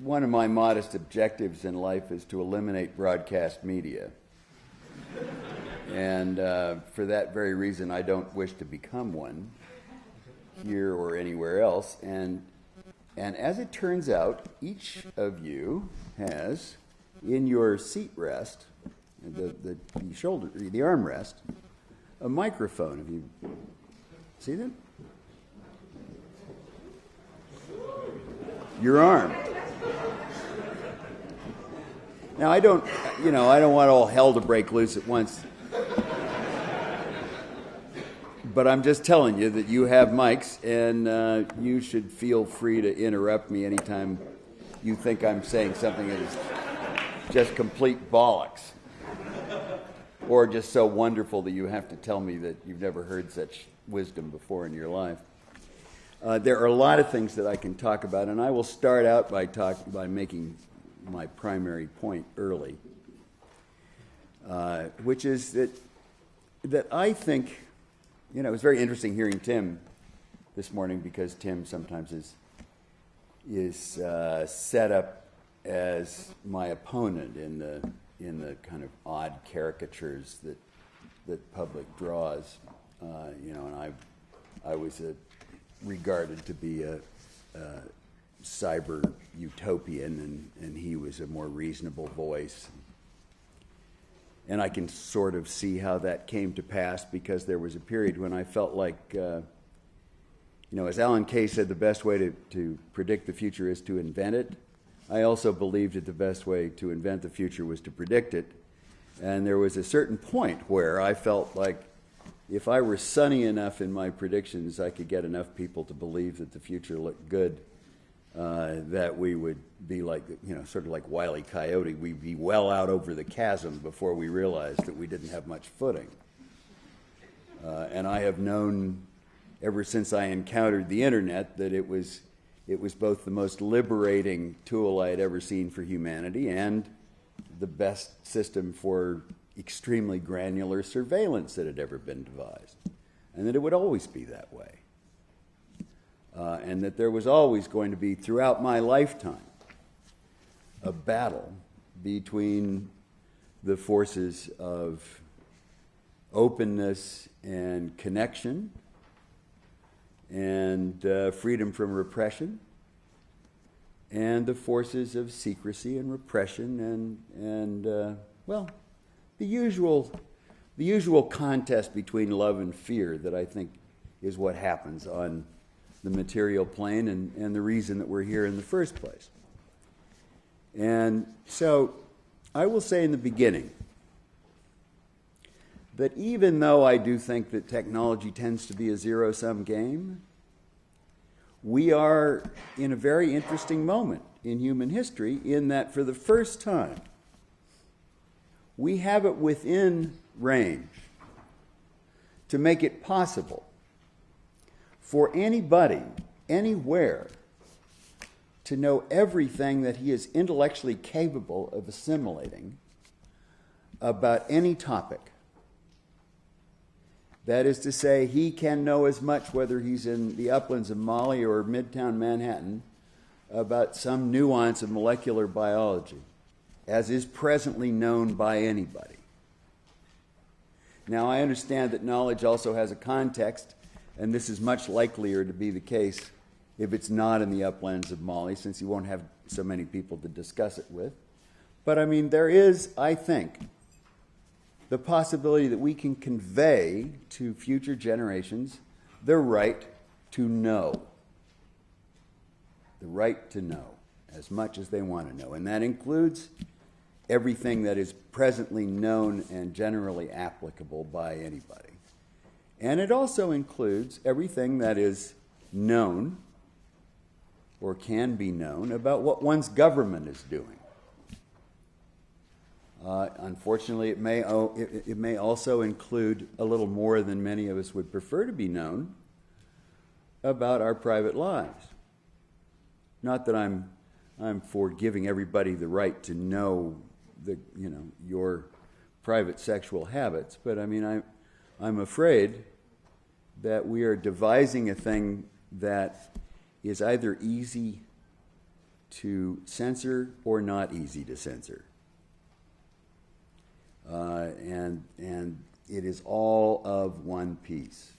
one of my modest objectives in life is to eliminate broadcast media. and uh, for that very reason, I don't wish to become one here or anywhere else. And, and as it turns out, each of you has in your seat rest, the, the, the shoulder, the armrest, a microphone. Have you see that? Your arm. Now I don't, you know, I don't want all hell to break loose at once. But I'm just telling you that you have mics, and uh, you should feel free to interrupt me anytime you think I'm saying something that is just complete bollocks. Or just so wonderful that you have to tell me that you've never heard such wisdom before in your life. Uh, there are a lot of things that I can talk about, and I will start out by, talk, by making my primary point early, uh, which is that, that I think, you know, it was very interesting hearing Tim this morning because Tim sometimes is, is uh, set up as my opponent in the, in the kind of odd caricatures that, that public draws. Uh, you know, and I, I was a, regarded to be a, a cyber utopian, and, and he was a more reasonable voice. And I can sort of see how that came to pass because there was a period when I felt like, uh, you know, as Alan Kay said, the best way to, to predict the future is to invent it. I also believed that the best way to invent the future was to predict it. And there was a certain point where I felt like if I were sunny enough in my predictions, I could get enough people to believe that the future looked good uh, that we would be like, you know, sort of like Wile E. Coyote. We'd be well out over the chasm before we realized that we didn't have much footing. Uh, and I have known ever since I encountered the internet that it was, it was both the most liberating tool I had ever seen for humanity and the best system for extremely granular surveillance that had ever been devised, and that it would always be that way. Uh, and that there was always going to be, throughout my lifetime, a battle between the forces of openness and connection and uh, freedom from repression and the forces of secrecy and repression and, and uh, well, the usual, the usual contest between love and fear that I think is what happens on the material plane and, and the reason that we're here in the first place. And so I will say in the beginning that even though I do think that technology tends to be a zero sum game, we are in a very interesting moment in human history in that for the first time, we have it within range to make it possible for anybody, anywhere, to know everything that he is intellectually capable of assimilating about any topic. That is to say, he can know as much, whether he's in the uplands of Mali or midtown Manhattan, about some nuance of molecular biology as is presently known by anybody. Now, I understand that knowledge also has a context, and this is much likelier to be the case if it's not in the uplands of Mali, since you won't have so many people to discuss it with. But I mean, there is, I think, the possibility that we can convey to future generations the right to know. The right to know as much as they want to know. And that includes everything that is presently known and generally applicable by anybody. And it also includes everything that is known or can be known about what one's government is doing. Uh, unfortunately, it may, it, it may also include a little more than many of us would prefer to be known about our private lives. Not that I'm, I'm for giving everybody the right to know the, you know, your private sexual habits. But I mean, I, I'm afraid that we are devising a thing that is either easy to censor or not easy to censor. Uh, and, and it is all of one piece.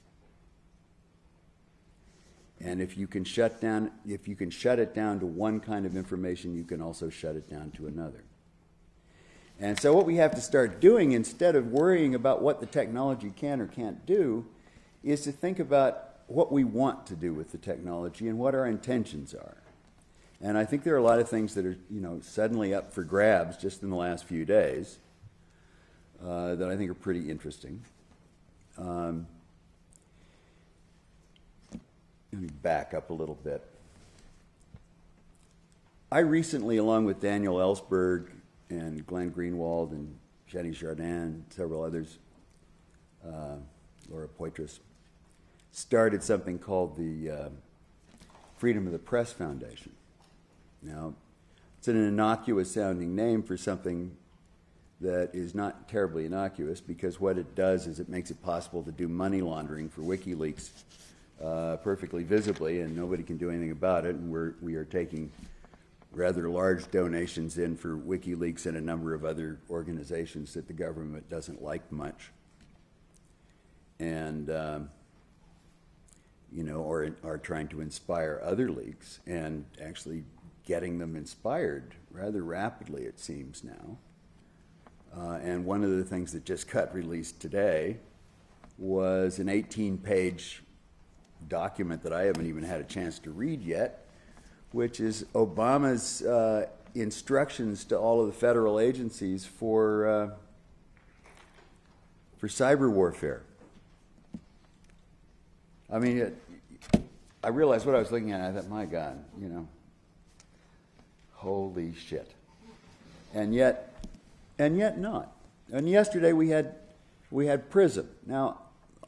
And if you can shut down, if you can shut it down to one kind of information, you can also shut it down to another. And so what we have to start doing instead of worrying about what the technology can or can't do is to think about what we want to do with the technology and what our intentions are. And I think there are a lot of things that are, you know, suddenly up for grabs just in the last few days uh, that I think are pretty interesting. Um, let me back up a little bit. I recently, along with Daniel Ellsberg and Glenn Greenwald and Jenny and several others, uh, Laura Poitras, started something called the uh, Freedom of the Press Foundation. Now, it's an innocuous sounding name for something that is not terribly innocuous because what it does is it makes it possible to do money laundering for WikiLeaks uh, perfectly visibly, and nobody can do anything about it. And we're, we are taking rather large donations in for WikiLeaks and a number of other organizations that the government doesn't like much. And, um, you know, or are trying to inspire other leaks and actually getting them inspired rather rapidly, it seems now. Uh, and one of the things that just got released today was an 18 page document that I haven't even had a chance to read yet, which is Obama's uh, instructions to all of the federal agencies for, uh, for cyber warfare. I mean, it, I realized what I was looking at. I thought, my God, you know, holy shit. And yet, and yet not. And yesterday we had, we had PRISM. Now,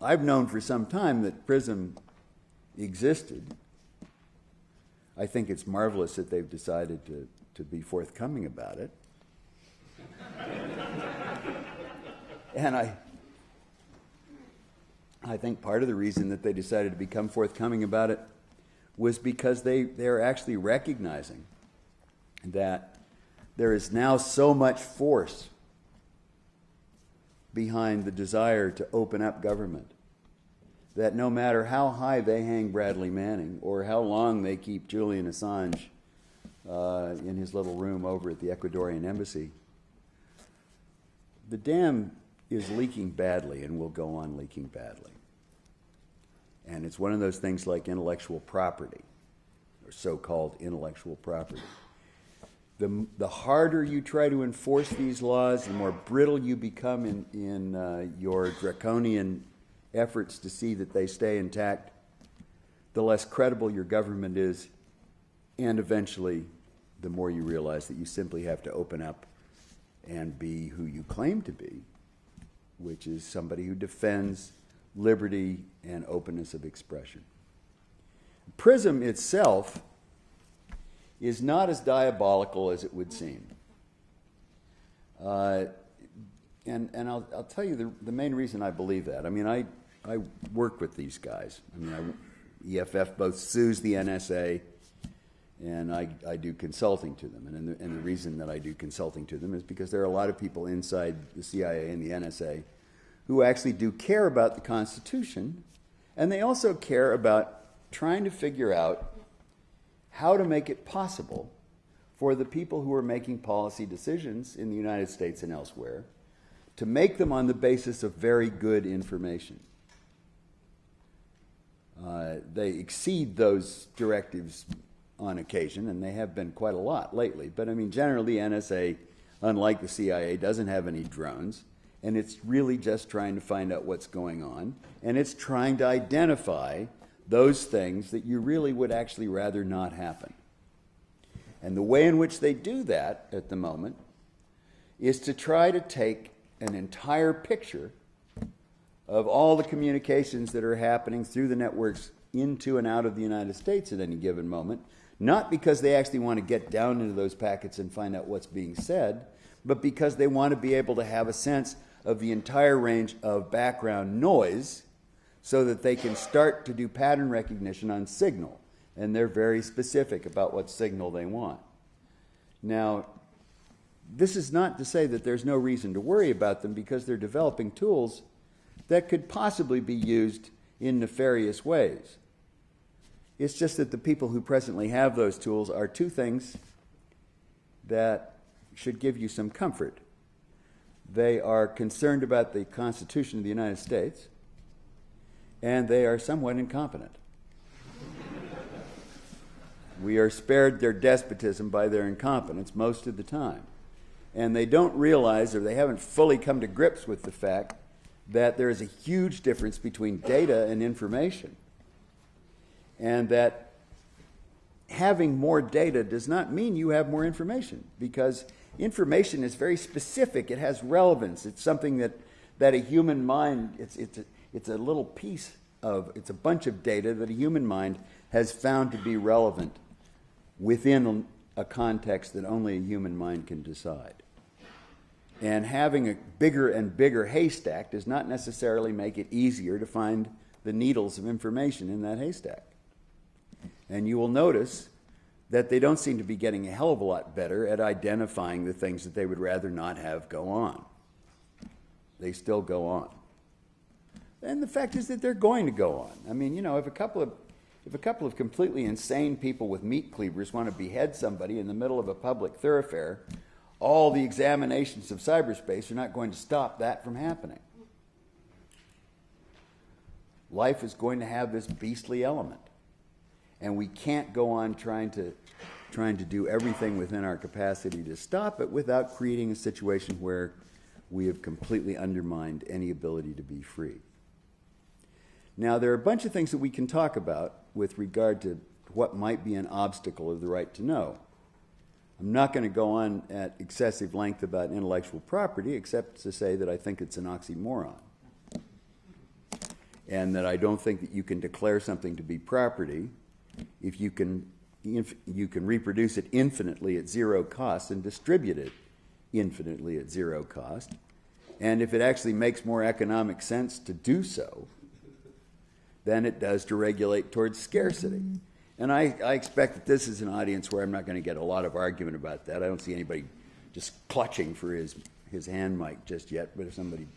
I've known for some time that PRISM existed. I think it's marvelous that they've decided to, to be forthcoming about it. and I, I think part of the reason that they decided to become forthcoming about it was because they, they're actually recognizing that there is now so much force behind the desire to open up government that no matter how high they hang Bradley Manning or how long they keep Julian Assange uh, in his little room over at the Ecuadorian embassy, the dam is leaking badly and will go on leaking badly. And it's one of those things like intellectual property, or so called intellectual property. The, the harder you try to enforce these laws, the more brittle you become in, in uh, your draconian efforts to see that they stay intact, the less credible your government is, and eventually, the more you realize that you simply have to open up and be who you claim to be, which is somebody who defends liberty and openness of expression. Prism itself is not as diabolical as it would seem. Uh, and and I'll, I'll tell you the, the main reason I believe that. I mean, I, I work with these guys. I mean, I, EFF both sues the NSA and I, I do consulting to them. And, the, and the reason that I do consulting to them is because there are a lot of people inside the CIA and the NSA who actually do care about the Constitution, and they also care about trying to figure out how to make it possible for the people who are making policy decisions in the United States and elsewhere to make them on the basis of very good information. Uh, they exceed those directives on occasion, and they have been quite a lot lately. But I mean, generally, NSA, unlike the CIA, doesn't have any drones and it's really just trying to find out what's going on, and it's trying to identify those things that you really would actually rather not happen. And the way in which they do that at the moment is to try to take an entire picture of all the communications that are happening through the networks into and out of the United States at any given moment, not because they actually want to get down into those packets and find out what's being said, but because they want to be able to have a sense of the entire range of background noise so that they can start to do pattern recognition on signal. And they're very specific about what signal they want. Now, this is not to say that there's no reason to worry about them because they're developing tools that could possibly be used in nefarious ways. It's just that the people who presently have those tools are two things that should give you some comfort. They are concerned about the Constitution of the United States, and they are somewhat incompetent. we are spared their despotism by their incompetence most of the time. And they don't realize or they haven't fully come to grips with the fact that there is a huge difference between data and information. And that having more data does not mean you have more information because information is very specific. It has relevance. It's something that, that a human mind, it's, it's, a, it's a little piece of, it's a bunch of data that a human mind has found to be relevant within a context that only a human mind can decide. And having a bigger and bigger haystack does not necessarily make it easier to find the needles of information in that haystack. And you will notice that they don't seem to be getting a hell of a lot better at identifying the things that they would rather not have go on. They still go on. And the fact is that they're going to go on. I mean, you know, if a couple of if a couple of completely insane people with meat cleavers want to behead somebody in the middle of a public thoroughfare, all the examinations of cyberspace are not going to stop that from happening. Life is going to have this beastly element. And we can't go on trying to, trying to do everything within our capacity to stop it without creating a situation where we have completely undermined any ability to be free. Now, there are a bunch of things that we can talk about with regard to what might be an obstacle of the right to know. I'm not going to go on at excessive length about intellectual property, except to say that I think it's an oxymoron. And that I don't think that you can declare something to be property if you can, if you can reproduce it infinitely at zero cost and distribute it infinitely at zero cost. And if it actually makes more economic sense to do so than it does to regulate towards scarcity. And I, I expect that this is an audience where I'm not going to get a lot of argument about that. I don't see anybody just clutching for his, his hand mic just yet, but if somebody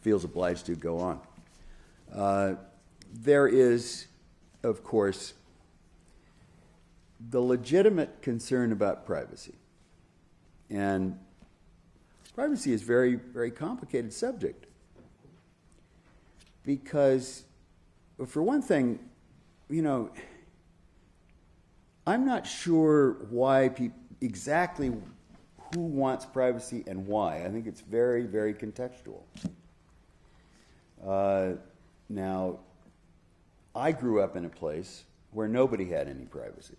feels obliged to, go on. Uh, there is, of course, the legitimate concern about privacy. And privacy is a very, very complicated subject. Because, for one thing, you know, I'm not sure why people exactly who wants privacy and why. I think it's very, very contextual. Uh, now, I grew up in a place where nobody had any privacy,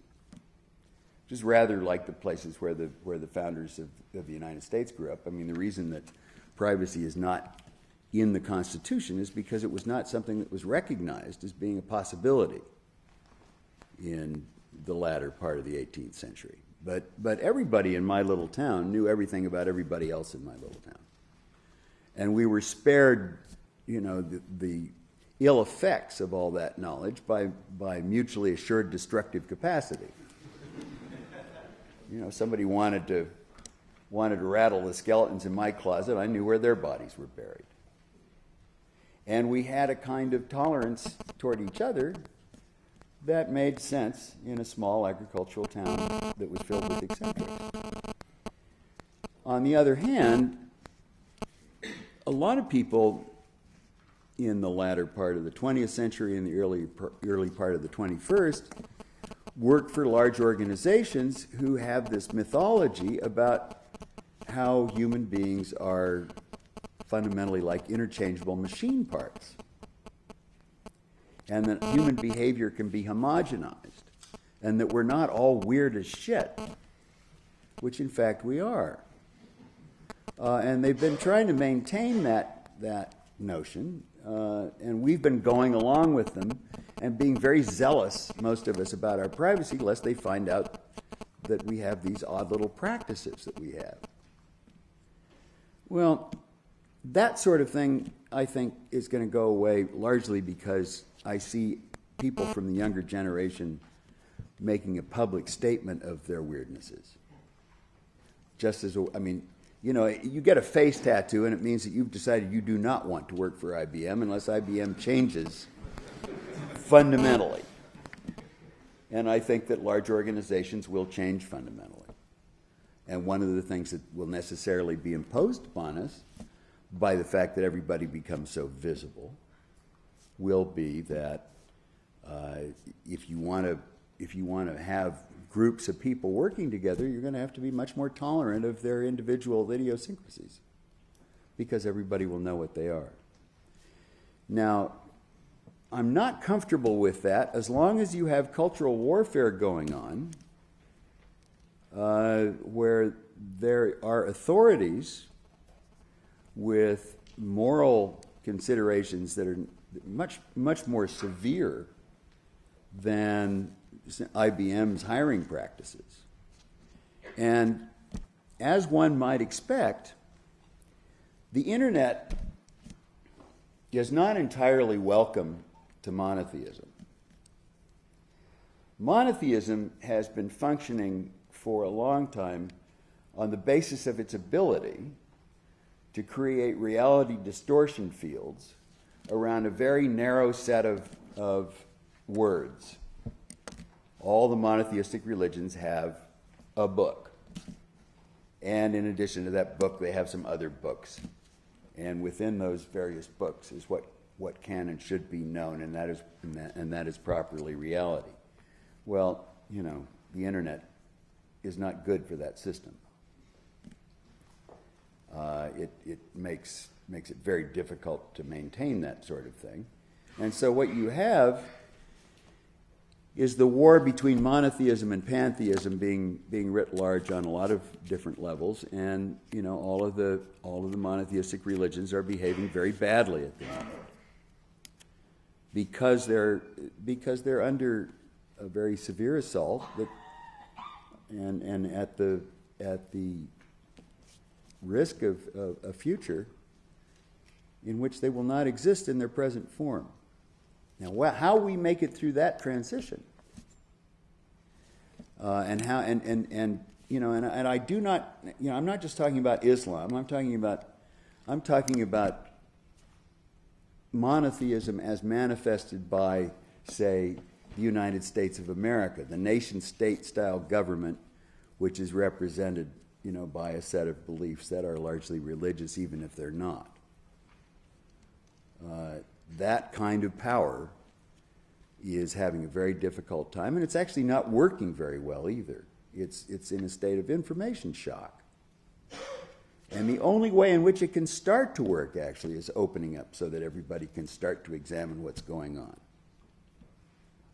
is rather like the places where the where the founders of, of the United States grew up. I mean, the reason that privacy is not in the Constitution is because it was not something that was recognized as being a possibility in the latter part of the 18th century. But, but everybody in my little town knew everything about everybody else in my little town. And we were spared, you know, the, the ill effects of all that knowledge by, by mutually assured destructive capacity. you know, somebody wanted to, wanted to rattle the skeletons in my closet, I knew where their bodies were buried. And we had a kind of tolerance toward each other that made sense in a small agricultural town that was filled with eccentrics. On the other hand, a lot of people in the latter part of the 20th century and the early, early part of the 21st work for large organizations who have this mythology about how human beings are fundamentally like interchangeable machine parts and that human behavior can be homogenized, and that we're not all weird as shit, which in fact we are. Uh, and they've been trying to maintain that, that notion, uh, and we've been going along with them and being very zealous, most of us, about our privacy, lest they find out that we have these odd little practices that we have. Well, that sort of thing, I think, is going to go away largely because I see people from the younger generation making a public statement of their weirdnesses. just as, I mean, you know, you get a face tattoo and it means that you've decided you do not want to work for IBM unless IBM changes fundamentally. And I think that large organizations will change fundamentally. And one of the things that will necessarily be imposed upon us by the fact that everybody becomes so visible will be that uh, if you want to if you want to have groups of people working together, you're going to have to be much more tolerant of their individual idiosyncrasies because everybody will know what they are. Now, I'm not comfortable with that as long as you have cultural warfare going on uh, where there are authorities with moral considerations that are much, much more severe than IBM's hiring practices. And as one might expect, the internet is not entirely welcome to monotheism. Monotheism has been functioning for a long time on the basis of its ability to create reality distortion fields around a very narrow set of, of words. All the monotheistic religions have a book. And in addition to that book, they have some other books. And within those various books is what, what can and should be known, and that, is, and, that, and that is properly reality. Well, you know, the internet is not good for that system. Uh, it, it makes, makes it very difficult to maintain that sort of thing. And so what you have is the war between monotheism and pantheism being, being writ large on a lot of different levels, and you know all of the all of the monotheistic religions are behaving very badly at the moment because they're because they're under a very severe assault that, and and at the at the risk of, of a future in which they will not exist in their present form. Now, how we make it through that transition, uh, and how, and, and, and you know, and, and I do not, you know, I'm not just talking about Islam. I'm talking about, I'm talking about monotheism as manifested by, say, the United States of America, the nation-state style government, which is represented, you know, by a set of beliefs that are largely religious, even if they're not. Uh, that kind of power is having a very difficult time, and it's actually not working very well either. It's, it's in a state of information shock. And the only way in which it can start to work, actually, is opening up so that everybody can start to examine what's going on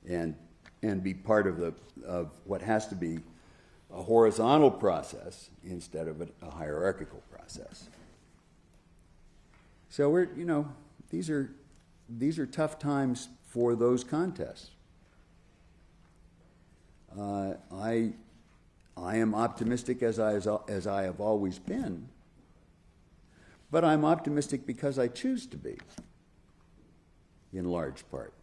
and, and be part of, the, of what has to be a horizontal process instead of a, a hierarchical process. So we're, you know, these are, these are tough times for those contests. Uh, I, I am optimistic as I, as, as I have always been, but I'm optimistic because I choose to be, in large part.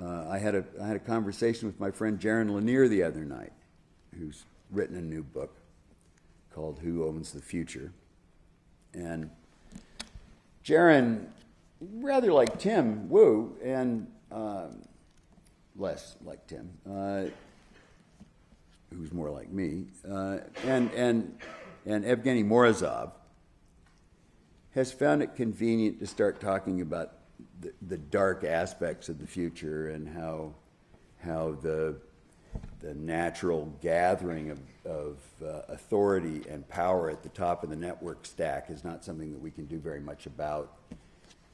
Uh, I, had a, I had a conversation with my friend Jaron Lanier the other night, who's written a new book called Who Owns the Future. And Jaron, rather like Tim Wu, and um, less like Tim, uh, who's more like me, uh, and, and, and Evgeny Morozov, has found it convenient to start talking about the, the dark aspects of the future and how, how the, the natural gathering of, of uh, authority and power at the top of the network stack is not something that we can do very much about,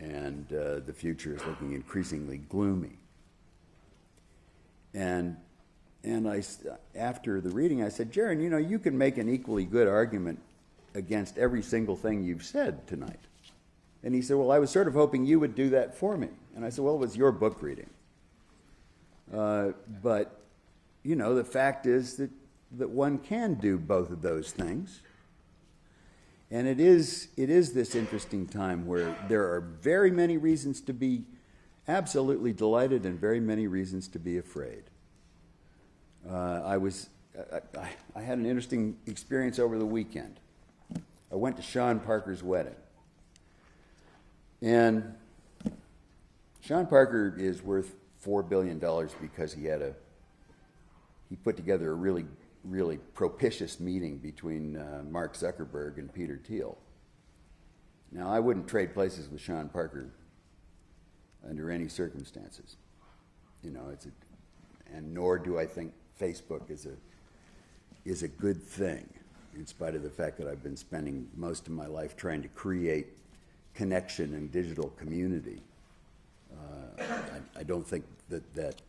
and uh, the future is looking increasingly gloomy. And and I, after the reading, I said, Jaron, you know, you can make an equally good argument against every single thing you've said tonight. And he said, Well, I was sort of hoping you would do that for me. And I said, Well, it was your book reading. Uh, but, you know, the fact is that, that one can do both of those things. And it is, it is this interesting time where there are very many reasons to be absolutely delighted and very many reasons to be afraid. Uh, I was I, I, I had an interesting experience over the weekend. I went to Sean Parker's wedding. And Sean Parker is worth $4 billion because he had a, he put together a really, really propitious meeting between uh, Mark Zuckerberg and Peter Thiel. Now, I wouldn't trade places with Sean Parker under any circumstances. You know, it's a, and nor do I think Facebook is a is a good thing, in spite of the fact that I've been spending most of my life trying to create connection and digital community. Uh, I, I, don't think that that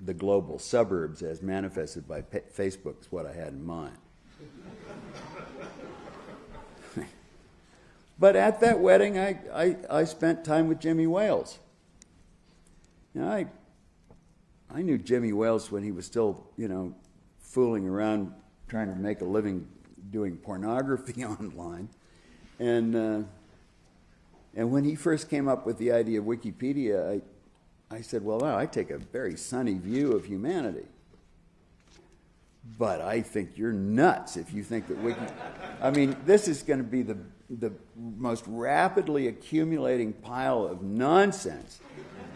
the global suburbs, as manifested by Facebook, is what I had in mind. but at that wedding, I, I, I spent time with Jimmy Wales. Now, I, I knew Jimmy Wales when he was still, you know, fooling around trying to make a living doing pornography online. And, uh, and when he first came up with the idea of Wikipedia, I, I said, well, I take a very sunny view of humanity. But I think you're nuts if you think that we can. I mean, this is going to be the, the most rapidly accumulating pile of nonsense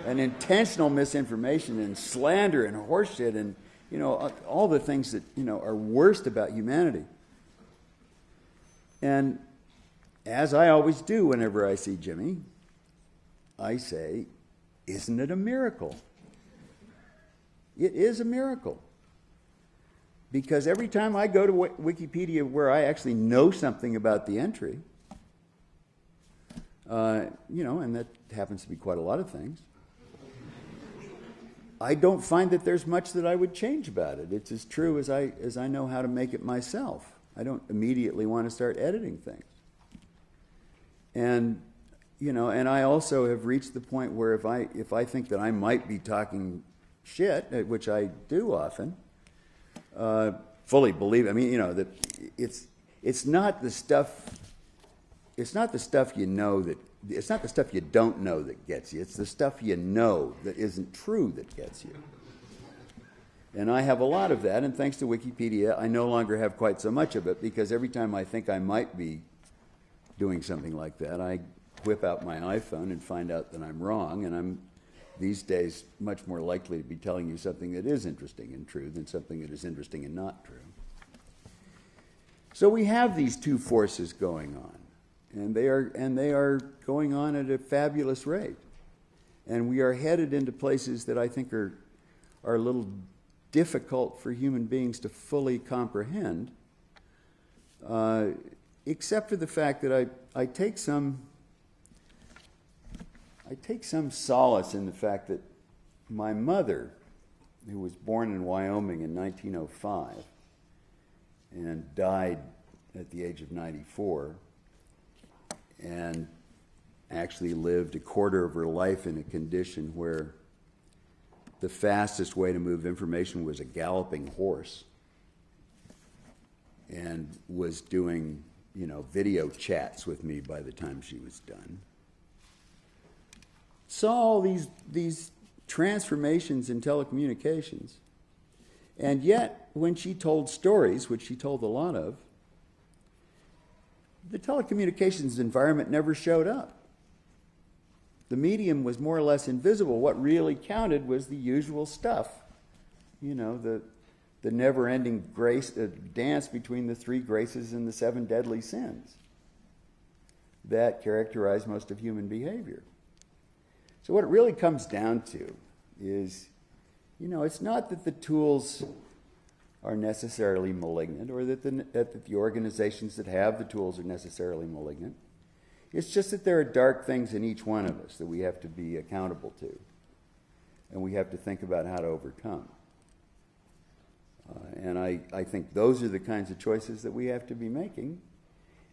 and intentional misinformation and slander and horseshit and you know all the things that you know are worst about humanity. And as I always do whenever I see Jimmy, I say, "Isn't it a miracle?" It is a miracle. Because every time I go to Wikipedia where I actually know something about the entry, uh, you know, and that happens to be quite a lot of things, I don't find that there's much that I would change about it. It's as true as I, as I know how to make it myself. I don't immediately want to start editing things. And, you know, and I also have reached the point where if I, if I think that I might be talking shit, uh, which I do often, uh, fully believe, I mean, you know, that it's, it's not the stuff, it's not the stuff you know that it's not the stuff you don't know that gets you, it's the stuff you know that isn't true that gets you. And I have a lot of that, and thanks to Wikipedia, I no longer have quite so much of it because every time I think I might be doing something like that, I whip out my iPhone and find out that I'm wrong, and I'm these days much more likely to be telling you something that is interesting and true than something that is interesting and not true. So we have these two forces going on and they are and they are going on at a fabulous rate and we are headed into places that I think are are a little difficult for human beings to fully comprehend uh, except for the fact that I, I take some I take some solace in the fact that my mother, who was born in Wyoming in 1905 and died at the age of 94, and actually lived a quarter of her life in a condition where the fastest way to move information was a galloping horse and was doing you know video chats with me by the time she was done saw all these these transformations in telecommunications and yet when she told stories which she told a lot of the telecommunications environment never showed up. The medium was more or less invisible. What really counted was the usual stuff. You know, the, the never ending grace, uh, dance between the three graces and the seven deadly sins that characterize most of human behavior. So, what it really comes down to is you know, it's not that the tools are necessarily malignant or that the, that the organizations that have the tools are necessarily malignant. It's just that there are dark things in each one of us that we have to be accountable to and we have to think about how to overcome. Uh, and I, I think those are the kinds of choices that we have to be making.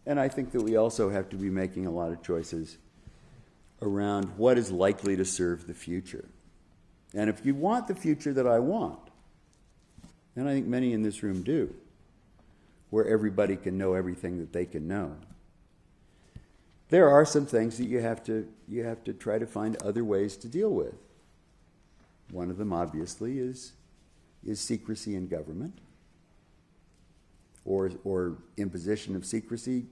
And I think that we also have to be making a lot of choices around what is likely to serve the future. And if you want the future that I want, and I think many in this room do, where everybody can know everything that they can know. There are some things that you have to you have to try to find other ways to deal with. One of them obviously is is secrecy in government. or, or imposition of secrecy,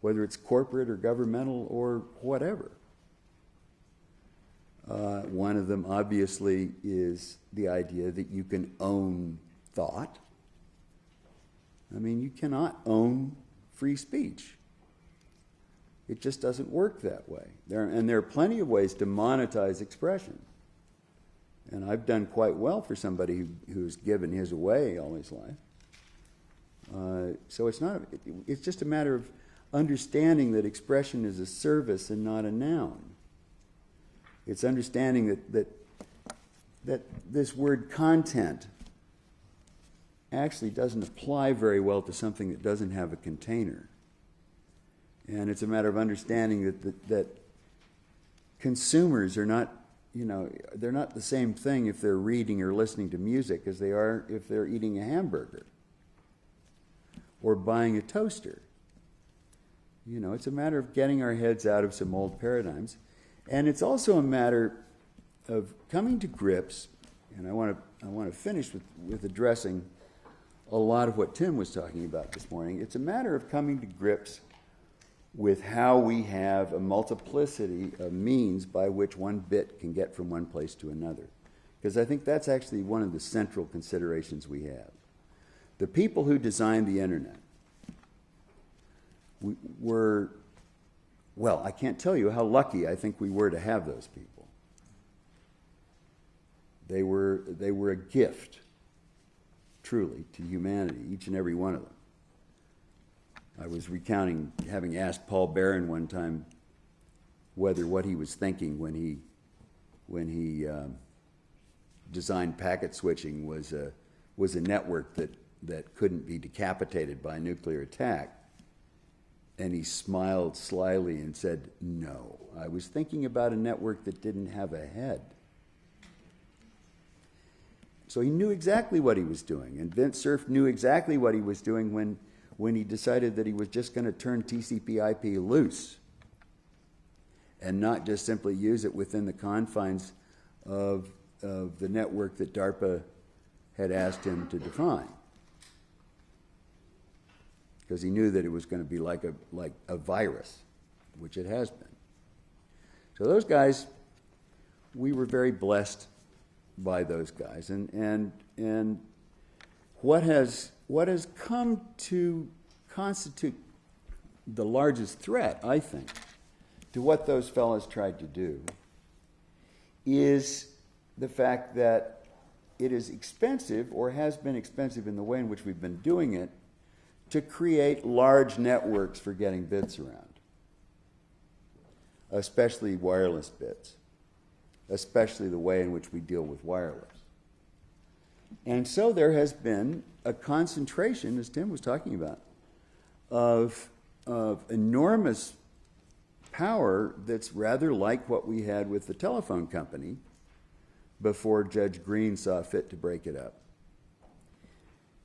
whether it's corporate or governmental or whatever. Uh, one of them, obviously, is the idea that you can own thought. I mean, you cannot own free speech. It just doesn't work that way. There, and there are plenty of ways to monetize expression. And I've done quite well for somebody who, who's given his away all his life. Uh, so it's not. It, it's just a matter of understanding that expression is a service and not a noun. It's understanding that that that this word content actually doesn't apply very well to something that doesn't have a container. And it's a matter of understanding that, that, that consumers are not, you know, they're not the same thing if they're reading or listening to music as they are if they're eating a hamburger or buying a toaster. You know, it's a matter of getting our heads out of some old paradigms. And it's also a matter of coming to grips, and I want to, I want to finish with, with addressing a lot of what Tim was talking about this morning. It's a matter of coming to grips with how we have a multiplicity of means by which one bit can get from one place to another. Because I think that's actually one of the central considerations we have. The people who designed the internet were, well, I can't tell you how lucky I think we were to have those people. They were, they were a gift, truly, to humanity, each and every one of them. I was recounting, having asked Paul Baran one time whether what he was thinking when he, when he um, designed packet switching was a, was a network that, that couldn't be decapitated by a nuclear attack. And he smiled slyly and said, No, I was thinking about a network that didn't have a head. So he knew exactly what he was doing. And Vint Cerf knew exactly what he was doing when when he decided that he was just going to turn TCP IP loose and not just simply use it within the confines of, of the network that DARPA had asked him to define. Because he knew that it was going to be like a, like a virus, which it has been. So those guys, we were very blessed by those guys. And, and, and what has what has come to constitute the largest threat, I think, to what those fellows tried to do is the fact that it is expensive or has been expensive in the way in which we've been doing it to create large networks for getting bits around, especially wireless bits, especially the way in which we deal with wireless. And so there has been a concentration, as Tim was talking about, of, of enormous power that's rather like what we had with the telephone company before Judge Greene saw fit to break it up.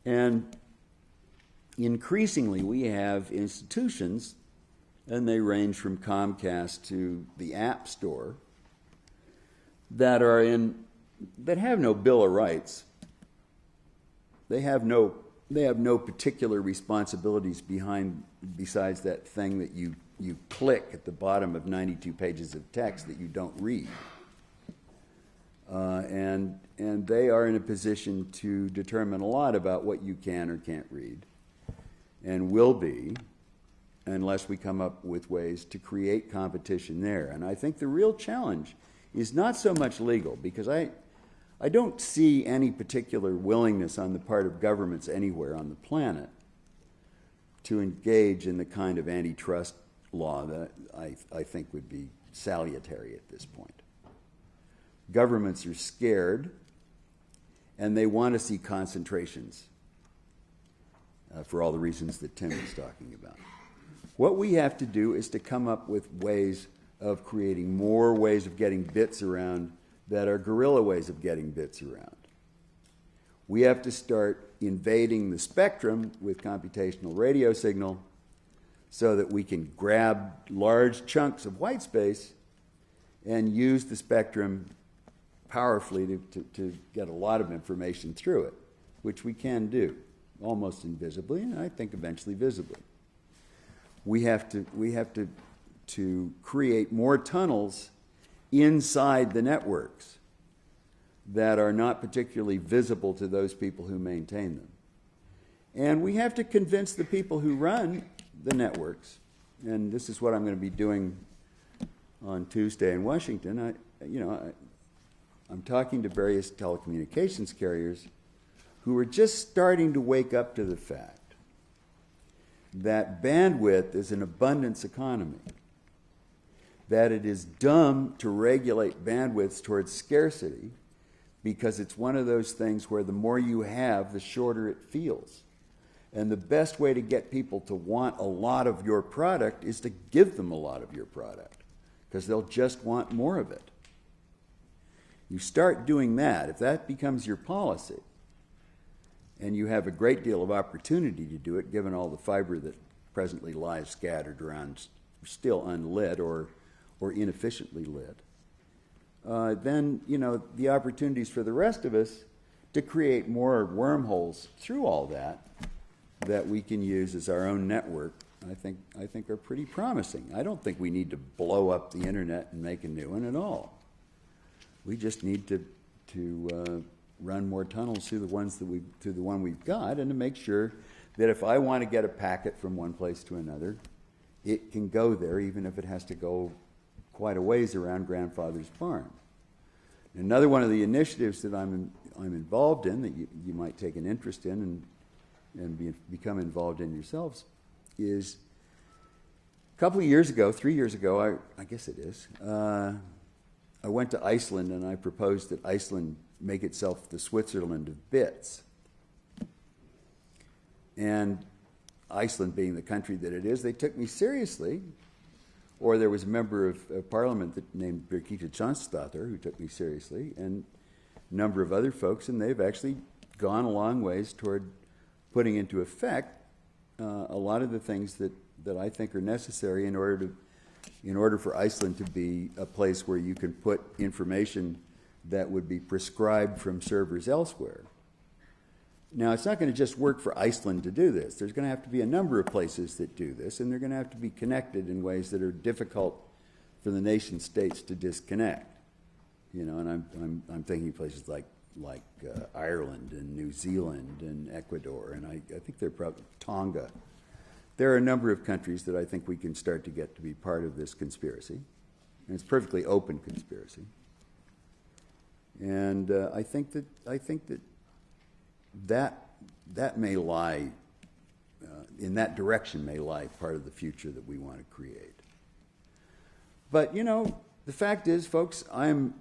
And increasingly, we have institutions, and they range from Comcast to the App Store, that are in that have no Bill of Rights, they have no they have no particular responsibilities behind besides that thing that you you click at the bottom of 92 pages of text that you don't read. Uh, and and they are in a position to determine a lot about what you can or can't read, and will be, unless we come up with ways to create competition there. And I think the real challenge is not so much legal, because I I don't see any particular willingness on the part of governments anywhere on the planet to engage in the kind of antitrust law that I, I think would be salutary at this point. Governments are scared and they want to see concentrations uh, for all the reasons that Tim was talking about. What we have to do is to come up with ways of creating more ways of getting bits around that are guerrilla ways of getting bits around. We have to start invading the spectrum with computational radio signal so that we can grab large chunks of white space and use the spectrum powerfully to, to, to, get a lot of information through it, which we can do. Almost invisibly, and I think eventually visibly. We have to, we have to, to create more tunnels inside the networks that are not particularly visible to those people who maintain them. And we have to convince the people who run the networks, and this is what I'm going to be doing on Tuesday in Washington. I, you know, I, I'm talking to various telecommunications carriers who are just starting to wake up to the fact that bandwidth is an abundance economy, that it is dumb to regulate bandwidths towards scarcity because it's one of those things where the more you have, the shorter it feels. And the best way to get people to want a lot of your product is to give them a lot of your product because they'll just want more of it. You start doing that, if that becomes your policy, and you have a great deal of opportunity to do it given all the fiber that presently lies scattered around, still unlit or, or inefficiently lit, uh, then you know the opportunities for the rest of us to create more wormholes through all that that we can use as our own network, I think, I think are pretty promising. I don't think we need to blow up the internet and make a new one at all. We just need to, to uh, run more tunnels through the ones that we, through the one we've got, and to make sure that if I want to get a packet from one place to another, it can go there, even if it has to go quite a ways around grandfather's farm. Another one of the initiatives that I'm, I'm involved in that you, you might take an interest in and and be, become involved in yourselves is a couple of years ago, three years ago, I, I guess it is, uh, I went to Iceland and I proposed that Iceland make itself the Switzerland of bits. And Iceland being the country that it is, they took me seriously. Or there was a member of, of parliament that named Birgitta Jonsdottir who took me seriously, and a number of other folks, and they've actually gone a long ways toward putting into effect uh, a lot of the things that, that I think are necessary in order to in order for Iceland to be a place where you can put information that would be prescribed from servers elsewhere. Now, it's not going to just work for Iceland to do this. There's going to have to be a number of places that do this, and they're going to have to be connected in ways that are difficult for the nation states to disconnect. You know, and I'm, I'm, I'm thinking places like like uh, Ireland and New Zealand and Ecuador, and I, I think they're probably Tonga. There are a number of countries that I think we can start to get to be part of this conspiracy, and it's perfectly open conspiracy. And uh, I think that I think that that that may lie uh, in that direction may lie part of the future that we want to create. But you know, the fact is, folks, I'm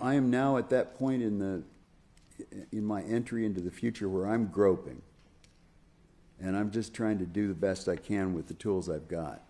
I am now at that point in the in my entry into the future where I'm groping. And I'm just trying to do the best I can with the tools I've got.